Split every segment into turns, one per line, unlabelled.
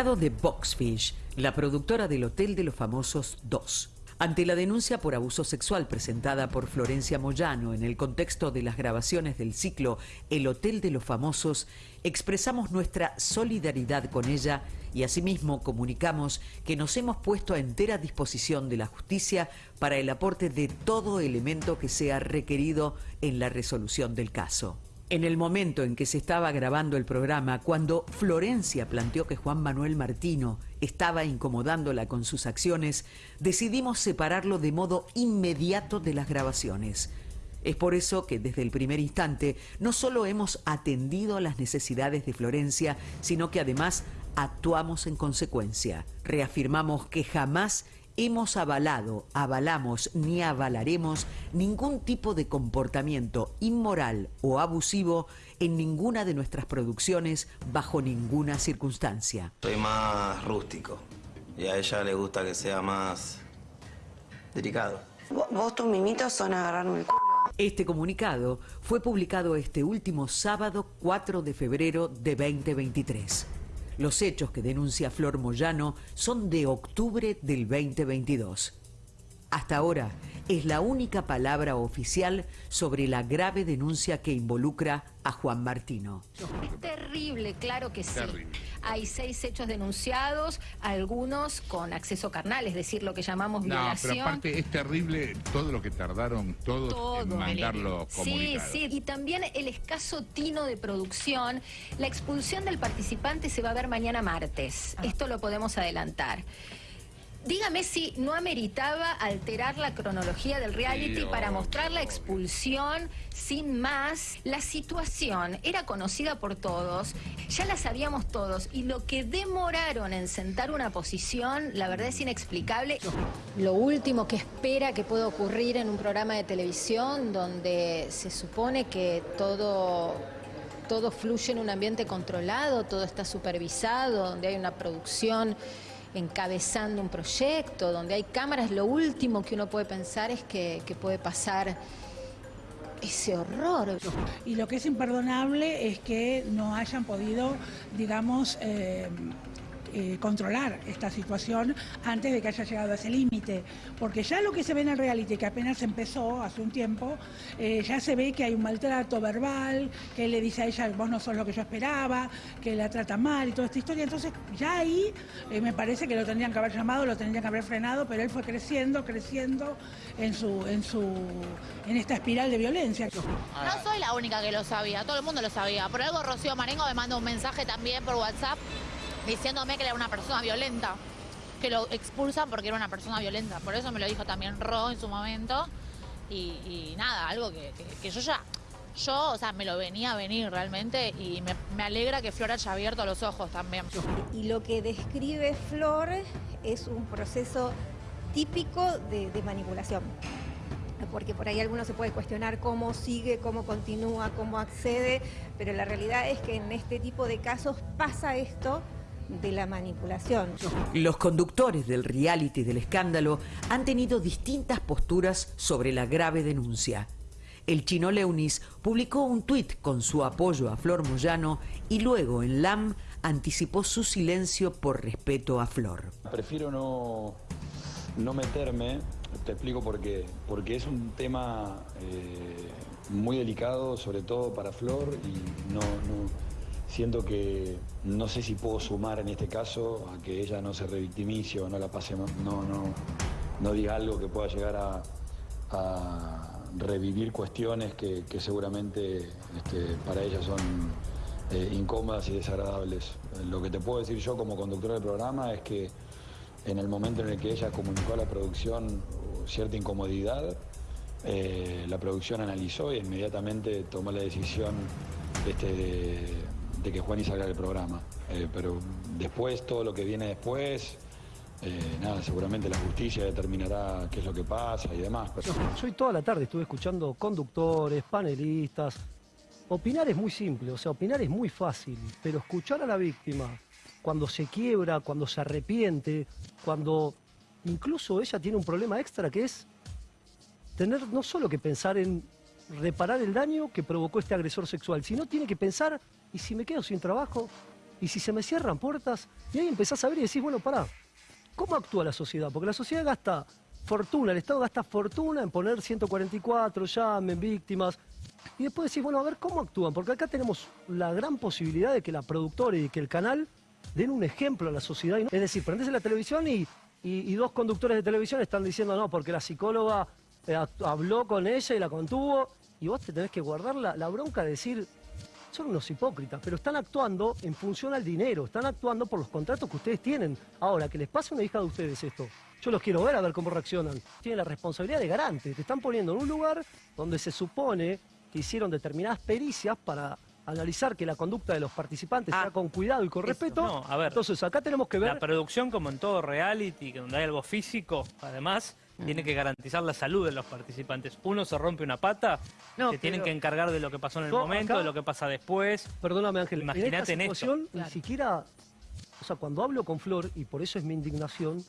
de Boxfish, la productora del Hotel de los Famosos 2. Ante la denuncia por abuso sexual presentada por Florencia Moyano en el contexto de las grabaciones del ciclo El Hotel de los Famosos, expresamos nuestra solidaridad con ella y asimismo comunicamos que nos hemos puesto a entera disposición de la justicia para el aporte de todo elemento que sea requerido en la resolución del caso. En el momento en que se estaba grabando el programa, cuando Florencia planteó que Juan Manuel Martino estaba incomodándola con sus acciones, decidimos separarlo de modo inmediato de las grabaciones. Es por eso que desde el primer instante no solo hemos atendido las necesidades de Florencia, sino que además actuamos en consecuencia. Reafirmamos que jamás hemos avalado, avalamos ni avalaremos ningún tipo de comportamiento inmoral o abusivo en ninguna de nuestras producciones bajo ninguna circunstancia.
Soy más rústico y a ella le gusta que sea más delicado.
Vos tus mimitos son agarrarme el culo.
Este comunicado fue publicado este último sábado 4 de febrero de 2023. Los hechos que denuncia Flor Moyano son de octubre del 2022. Hasta ahora es la única palabra oficial sobre la grave denuncia que involucra a Juan Martino.
Es terrible, claro que sí. Hay seis hechos denunciados, algunos con acceso carnal, es decir, lo que llamamos violación.
No, pero aparte es terrible todo lo que tardaron todos en mandarlo
Sí, sí, y también el escaso tino de producción. La expulsión del participante se va a ver mañana martes. Ah. Esto lo podemos adelantar. Dígame si no ameritaba alterar la cronología del reality para mostrar la expulsión sin más. La situación era conocida por todos, ya la sabíamos todos, y lo que demoraron en sentar una posición, la verdad es inexplicable. Lo último que espera que pueda ocurrir en un programa de televisión donde se supone que todo todo fluye en un ambiente controlado, todo está supervisado, donde hay una producción encabezando un proyecto, donde hay cámaras, lo último que uno puede pensar es que, puede pasar ese horror.
Y lo que es imperdonable es que no hayan podido, digamos, eh, eh, controlar esta situación antes de que haya llegado a ese límite. Porque ya lo que se ve en el reality, que apenas empezó hace un tiempo, eh, ya se ve que hay un maltrato verbal, que él le dice a ella, vos no sos lo que yo esperaba, que la trata mal y toda esta historia. Entonces ya ahí eh, me parece que lo tendrían que haber llamado, lo tendrían que haber frenado, pero él fue creciendo, creciendo en su, en su, en esta espiral de violencia.
No soy la única que lo sabía, todo el mundo lo sabía. Por algo Rocío Marengo me mandó un mensaje también por WhatsApp diciéndome que era una persona violenta, que lo expulsan porque era una persona violenta. Por eso me lo dijo también Ro en su momento. Y, nada, algo que, yo ya, yo, o sea, me lo venía a venir realmente y me, alegra que Flor haya abierto los ojos también.
Y lo que describe Flor es un proceso típico de, de manipulación porque por ahí alguno se puede cuestionar cómo sigue, cómo continúa, cómo accede, pero la realidad es que en este tipo de casos pasa esto de la manipulación.
Los conductores del reality del escándalo han tenido distintas posturas sobre la grave denuncia. El chino Leunis publicó un tuit con su apoyo a Flor Moyano y luego en LAM anticipó su silencio por respeto a Flor.
Prefiero no, no meterme, te explico por qué. Porque es un tema eh, muy delicado, sobre todo para Flor, y no Siento que no sé si puedo sumar en este caso a que ella no se revictimice o no la pase, no, no, no diga algo que pueda llegar a, revivir cuestiones que, seguramente este, para ella son eh, incómodas y desagradables. Lo que te puedo decir yo como conductor del programa es que en el momento en el que ella comunicó a la producción cierta incomodidad, eh, la producción analizó e inmediatamente tomó la decisión este, de de que Juan salga del programa. Eh, pero después, todo lo que viene después, eh, nada, seguramente la justicia determinará qué es lo que pasa y demás.
Yo hoy toda la tarde estuve escuchando conductores, panelistas. Opinar es muy simple, o sea, opinar es muy fácil, pero escuchar a la víctima cuando se quiebra, cuando se arrepiente, cuando incluso ella tiene un problema extra que es tener no solo que pensar en reparar el daño que provocó este agresor sexual, sino tiene que pensar ¿Y si me quedo sin trabajo? Y si se me cierran puertas, y ahí empezás a ver y decís, bueno, pará, ¿cómo actúa la sociedad? Porque la sociedad gasta fortuna, el Estado gasta fortuna en poner 144, llamen, víctimas. Y después decís, bueno, a ver cómo actúan, porque acá tenemos la gran posibilidad de que la productora y que el canal den un ejemplo a la sociedad. Es decir, prendes en la televisión y, y, dos conductores de televisión están diciendo, no, porque la psicóloga eh, habló con ella y la contuvo, y vos te tenés que guardar la, la bronca de decir, son unos hipócritas, pero están actuando en función al dinero, están actuando por los contratos que ustedes tienen. Ahora, que les pase una hija de ustedes esto, yo los quiero ver a ver cómo reaccionan. Tienen la responsabilidad de garante, te están poniendo en un lugar donde se supone que hicieron determinadas pericias para analizar que la conducta de los participantes sea ah, con cuidado y con respeto. No, a ver, Entonces acá tenemos que ver...
La producción, como en todo reality, donde hay algo físico, además, tiene que garantizar la salud de los participantes. Uno se rompe una pata, no, tienen que encargar de lo que pasó en el momento, de lo que pasa después.
Perdóname Ángel, imagínate en, esta situación, ni siquiera, o sea, cuando hablo con Flor, y por eso es mi indignación,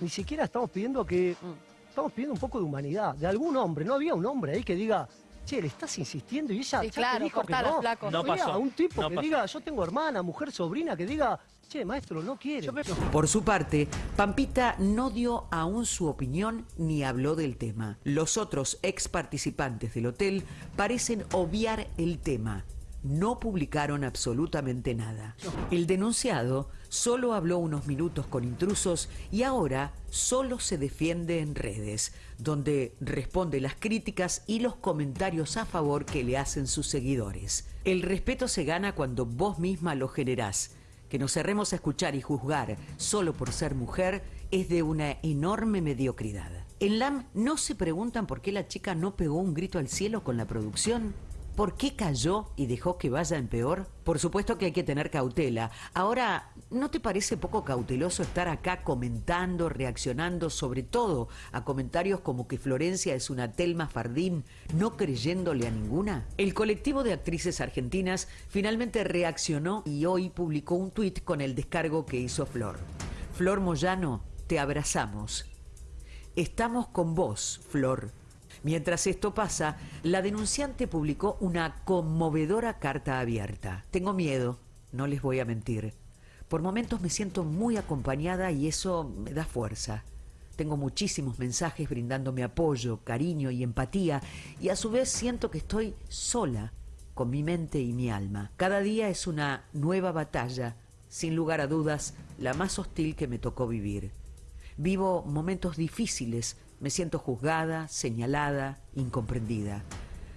ni siquiera estamos pidiendo que, mm. estamos pidiendo un poco de humanidad, de algún hombre, no había un hombre ahí que diga, che, le estás insistiendo y ella
claro,
dijo que no. No pasó. A un tipo que diga, yo tengo hermana, mujer, sobrina, que diga, che, maestro, no quiere.
Por su parte, Pampita no dio aún su opinión ni habló del tema. Los otros ex participantes del hotel parecen obviar el tema no publicaron absolutamente nada. El denunciado solo habló unos minutos con intrusos y ahora solo se defiende en redes, donde responde las críticas y los comentarios a favor que le hacen sus seguidores. El respeto se gana cuando vos misma lo generás. Que nos cerremos a escuchar y juzgar solo por ser mujer es de una enorme mediocridad. En LAM no se preguntan por qué la chica no pegó un grito al cielo con la producción. ¿Por qué cayó y dejó que vaya en peor? Por supuesto que hay que tener cautela. Ahora, ¿no te parece poco cauteloso estar acá comentando, reaccionando, sobre todo a comentarios como que Florencia es una Telma Fardín, no creyéndole a ninguna? El colectivo de actrices argentinas finalmente reaccionó y hoy publicó un tuit con el descargo que hizo Flor. Flor Moyano, te abrazamos. Estamos con vos, Flor. Mientras esto pasa, la denunciante publicó una conmovedora carta abierta. Tengo miedo, no les voy a mentir. Por momentos me siento muy acompañada y eso me da fuerza. Tengo muchísimos mensajes brindándome apoyo, cariño y empatía y a su vez siento que estoy sola con mi mente y mi alma. Cada día es una nueva batalla, sin lugar a dudas, la más hostil que me tocó vivir. Vivo momentos difíciles me siento juzgada, señalada, incomprendida.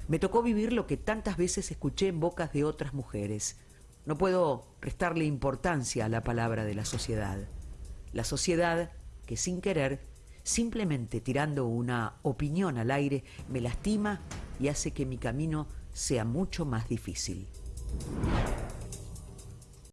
Me tocó vivir lo que tantas veces escuché en bocas de otras mujeres. No puedo restarle importancia a la palabra de la sociedad. La sociedad que sin querer, simplemente tirando una opinión al aire, me lastima y hace que mi camino sea mucho más difícil.